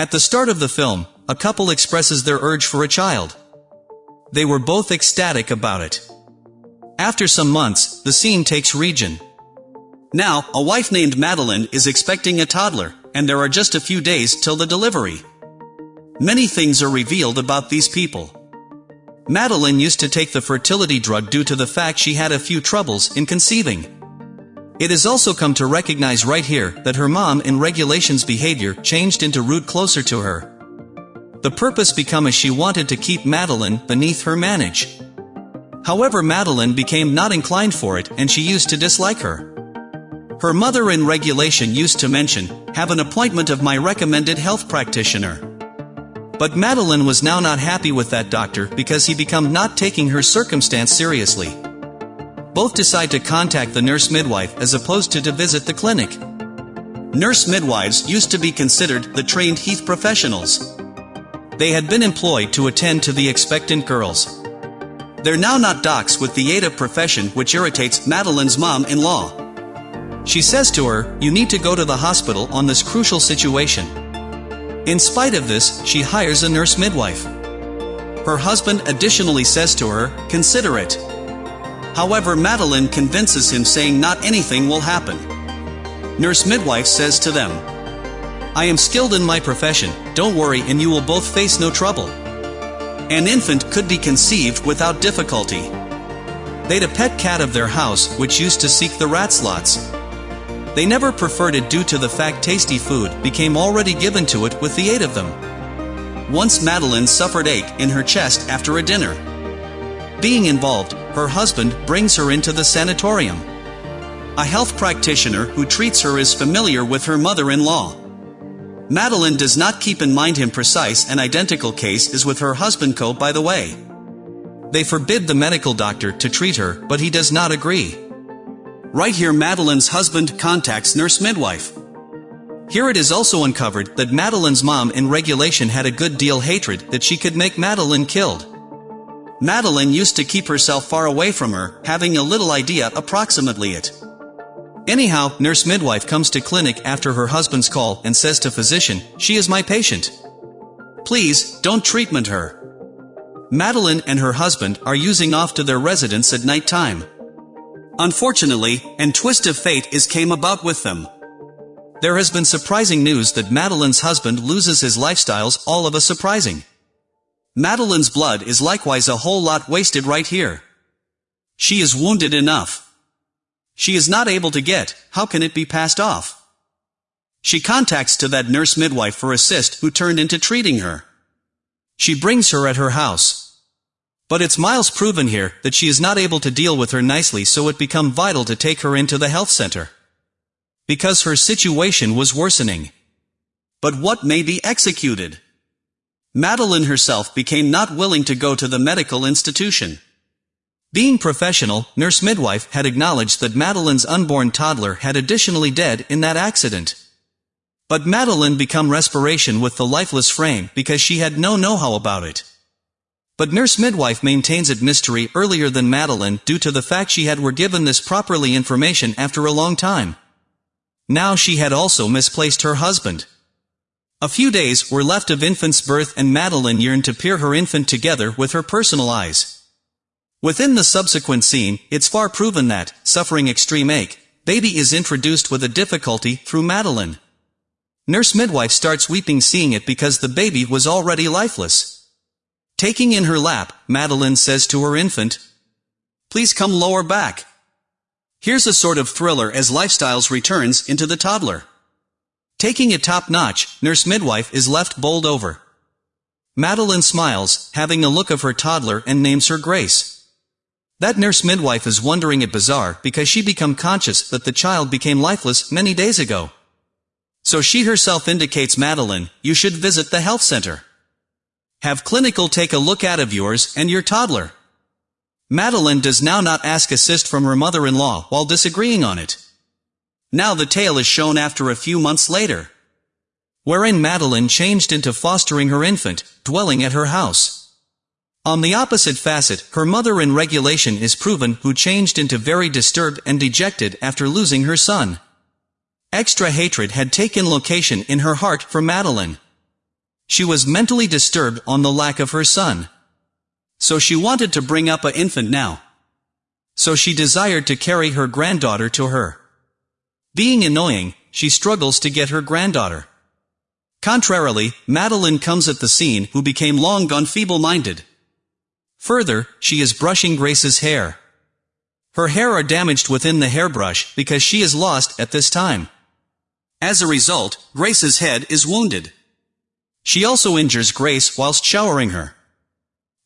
At the start of the film, a couple expresses their urge for a child. They were both ecstatic about it. After some months, the scene takes region. Now, a wife named Madeline is expecting a toddler, and there are just a few days till the delivery. Many things are revealed about these people. Madeline used to take the fertility drug due to the fact she had a few troubles in conceiving. It has also come to recognize right here that her mom in regulations behavior changed into root closer to her. The purpose become as she wanted to keep Madeline beneath her manage. However Madeline became not inclined for it and she used to dislike her. Her mother in regulation used to mention, have an appointment of my recommended health practitioner. But Madeline was now not happy with that doctor because he become not taking her circumstance seriously. Both decide to contact the nurse midwife as opposed to to visit the clinic. Nurse midwives used to be considered the trained Heath professionals. They had been employed to attend to the expectant girls. They're now not docs with the aid of profession which irritates Madeline's mom-in-law. She says to her, you need to go to the hospital on this crucial situation. In spite of this, she hires a nurse midwife. Her husband additionally says to her, consider it. However Madeline convinces him saying not anything will happen. Nurse midwife says to them, I am skilled in my profession, don't worry and you will both face no trouble. An infant could be conceived without difficulty. They'd a pet cat of their house which used to seek the rat slots. They never preferred it due to the fact tasty food became already given to it with the aid of them. Once Madeline suffered ache in her chest after a dinner. Being involved, her husband brings her into the sanatorium. A health practitioner who treats her is familiar with her mother-in-law. Madeline does not keep in mind him precise and identical case is with her husband co by the way. They forbid the medical doctor to treat her, but he does not agree. Right here Madeline's husband contacts nurse midwife. Here it is also uncovered that Madeline's mom in regulation had a good deal hatred that she could make Madeline killed. Madeline used to keep herself far away from her, having a little idea approximately it. Anyhow, nurse midwife comes to clinic after her husband's call and says to physician, she is my patient. Please, don't treatment her. Madeline and her husband are using off to their residence at night time. Unfortunately, and twist of fate is came about with them. There has been surprising news that Madeline's husband loses his lifestyles all of a surprising. Madeline's blood is likewise a whole lot wasted right here. She is wounded enough. She is not able to get, how can it be passed off? She contacts to that nurse midwife for assist who turned into treating her. She brings her at her house. But it's miles proven here that she is not able to deal with her nicely so it become vital to take her into the health center. Because her situation was worsening. But what may be executed? Madeline herself became not willing to go to the medical institution. Being professional, nurse midwife had acknowledged that Madeline's unborn toddler had additionally dead in that accident. But Madeline become respiration with the lifeless frame because she had no know-how about it. But nurse midwife maintains it mystery earlier than Madeline due to the fact she had were given this properly information after a long time. Now she had also misplaced her husband. A few days were left of infant's birth and Madeline yearned to peer her infant together with her personal eyes. Within the subsequent scene, it's far proven that, suffering extreme ache, baby is introduced with a difficulty through Madeline. Nurse midwife starts weeping seeing it because the baby was already lifeless. Taking in her lap, Madeline says to her infant, Please come lower back. Here's a sort of thriller as Lifestyles returns into the toddler. Taking it top-notch, nurse midwife is left bowled over. Madeline smiles, having a look of her toddler and names her Grace. That nurse midwife is wondering at bizarre because she become conscious that the child became lifeless many days ago. So she herself indicates Madeline, you should visit the health center. Have clinical take a look at of yours and your toddler. Madeline does now not ask assist from her mother-in-law while disagreeing on it. Now the tale is shown after a few months later. Wherein Madeline changed into fostering her infant, dwelling at her house. On the opposite facet, her mother in regulation is proven who changed into very disturbed and dejected after losing her son. Extra hatred had taken location in her heart for Madeline. She was mentally disturbed on the lack of her son. So she wanted to bring up a infant now. So she desired to carry her granddaughter to her. Being annoying, she struggles to get her granddaughter. Contrarily, Madeline comes at the scene who became long gone feeble-minded. Further, she is brushing Grace's hair. Her hair are damaged within the hairbrush because she is lost at this time. As a result, Grace's head is wounded. She also injures Grace whilst showering her.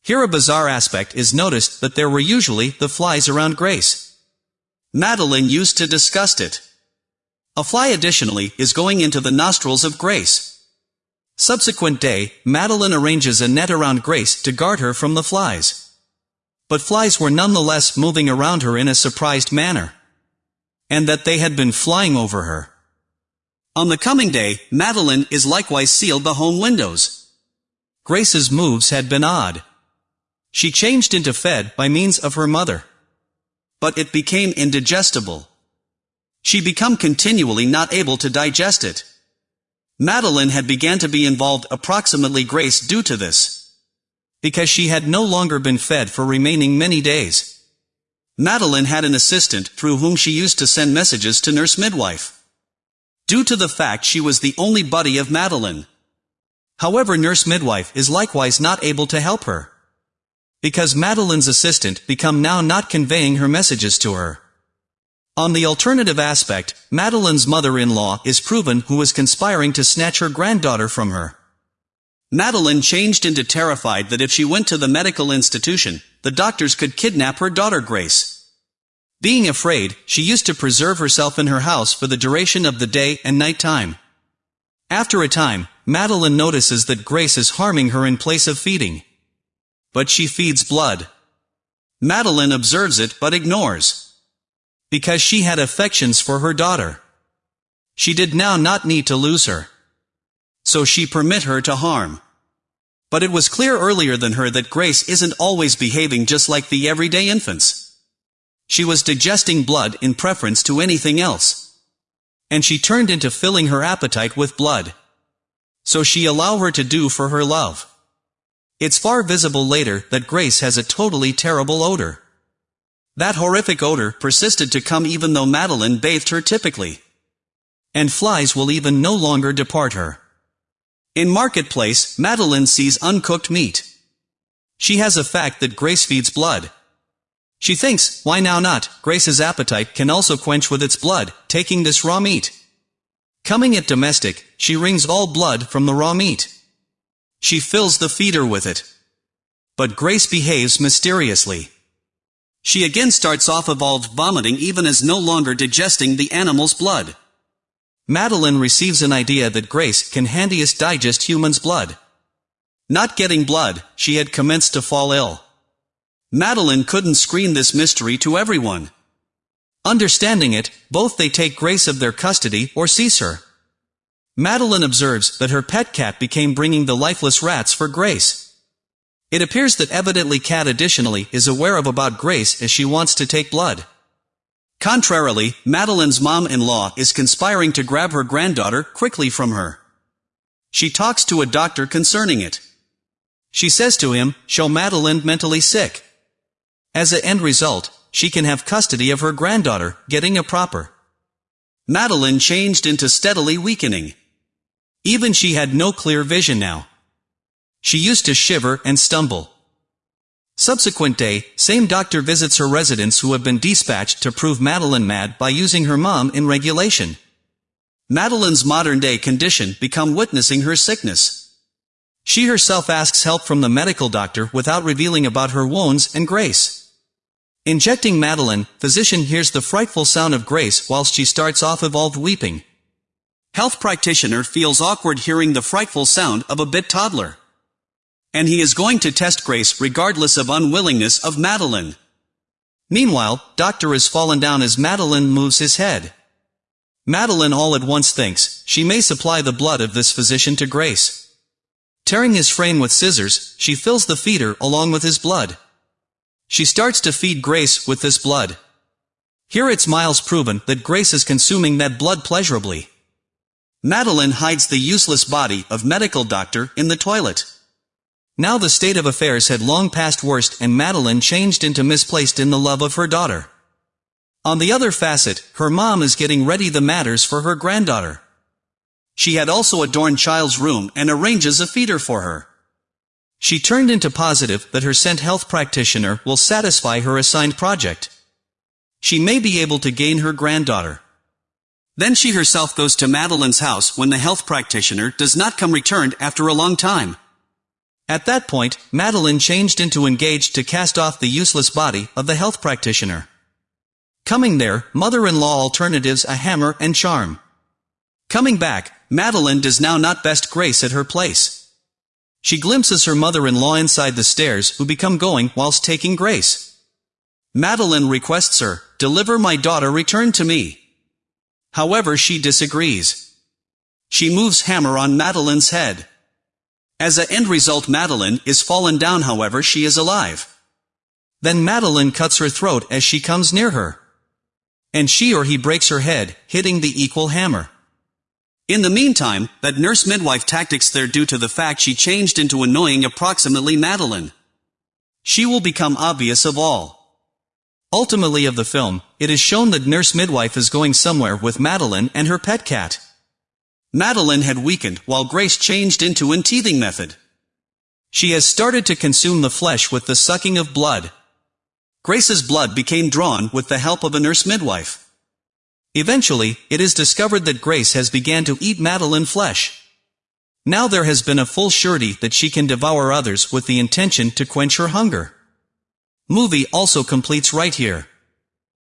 Here a bizarre aspect is noticed that there were usually the flies around Grace. Madeline used to disgust it. A fly additionally is going into the nostrils of Grace. Subsequent day, Madeline arranges a net around Grace to guard her from the flies. But flies were nonetheless moving around her in a surprised manner. And that they had been flying over her. On the coming day, Madeline is likewise sealed the home windows. Grace's moves had been odd. She changed into fed by means of her mother. But it became indigestible. She become continually not able to digest it. Madeline had began to be involved approximately Grace due to this. Because she had no longer been fed for remaining many days. Madeline had an assistant through whom she used to send messages to nurse midwife due to the fact she was the only buddy of Madeline. However nurse midwife is likewise not able to help her. Because Madeline's assistant become now not conveying her messages to her. On the alternative aspect, Madeline's mother-in-law is proven who was conspiring to snatch her granddaughter from her. Madeline changed into terrified that if she went to the medical institution, the doctors could kidnap her daughter Grace. Being afraid, she used to preserve herself in her house for the duration of the day and night time. After a time, Madeline notices that Grace is harming her in place of feeding. But she feeds blood. Madeline observes it but ignores. Because she had affections for her daughter. She did now not need to lose her. So she permit her to harm. But it was clear earlier than her that Grace isn't always behaving just like the everyday infants. She was digesting blood in preference to anything else. And she turned into filling her appetite with blood. So she allow her to do for her love. It's far visible later that Grace has a totally terrible odor. That horrific odor persisted to come even though Madeline bathed her typically. And flies will even no longer depart her. In Marketplace, Madeline sees uncooked meat. She has a fact that Grace feeds blood. She thinks, why now not, Grace's appetite can also quench with its blood, taking this raw meat. Coming at domestic, she wrings all blood from the raw meat. She fills the feeder with it. But Grace behaves mysteriously. She again starts off evolved vomiting even as no longer digesting the animal's blood. Madeline receives an idea that Grace can handiest digest human's blood. Not getting blood, she had commenced to fall ill. Madeline couldn't screen this mystery to everyone. Understanding it, both they take Grace of their custody or cease her. Madeline observes that her pet cat became bringing the lifeless rats for Grace. It appears that evidently cat additionally is aware of about Grace as she wants to take blood. Contrarily, Madeline's mom-in-law is conspiring to grab her granddaughter quickly from her. She talks to a doctor concerning it. She says to him, show Madeline mentally sick. As a end result, she can have custody of her granddaughter, getting a proper. Madeline changed into steadily weakening. Even she had no clear vision now. She used to shiver and stumble. Subsequent day, same doctor visits her residents who have been dispatched to prove Madeline mad by using her mom in regulation. Madeline's modern-day condition become witnessing her sickness. She herself asks help from the medical doctor without revealing about her wounds and grace. Injecting Madeline, physician hears the frightful sound of Grace whilst she starts off evolved weeping. Health practitioner feels awkward hearing the frightful sound of a bit toddler. And he is going to test Grace regardless of unwillingness of Madeline. Meanwhile, doctor has fallen down as Madeline moves his head. Madeline all at once thinks, she may supply the blood of this physician to Grace. Tearing his frame with scissors, she fills the feeder along with his blood. She starts to feed Grace with this blood. Here it's miles proven that Grace is consuming that blood pleasurably. Madeline hides the useless body of medical doctor in the toilet. Now the state of affairs had long passed worst and Madeline changed into misplaced in the love of her daughter. On the other facet, her mom is getting ready the matters for her granddaughter. She had also adorned child's room and arranges a feeder for her. She turned into positive that her sent health practitioner will satisfy her assigned project. She may be able to gain her granddaughter. Then she herself goes to Madeline's house when the health practitioner does not come returned after a long time. At that point, Madeline changed into engaged to cast off the useless body of the health practitioner. Coming there, mother-in-law alternatives a hammer and charm. Coming back, Madeline does now not best Grace at her place. She glimpses her mother-in-law inside the stairs who become going whilst taking Grace. Madeline requests her, deliver my daughter return to me. However she disagrees. She moves hammer on Madeline's head. As a end result Madeline is fallen down however she is alive. Then Madeline cuts her throat as she comes near her. And she or he breaks her head, hitting the equal hammer. In the meantime, that nurse midwife tactics there due to the fact she changed into annoying approximately Madeline. She will become obvious of all. Ultimately of the film, it is shown that nurse midwife is going somewhere with Madeline and her pet cat. Madeline had weakened while Grace changed into an teething method. She has started to consume the flesh with the sucking of blood. Grace's blood became drawn with the help of a nurse midwife. Eventually, it is discovered that Grace has began to eat Madeline flesh. Now there has been a full surety that she can devour others with the intention to quench her hunger. Movie also completes right here.